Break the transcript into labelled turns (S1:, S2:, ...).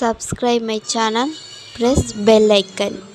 S1: subscribe چانل پن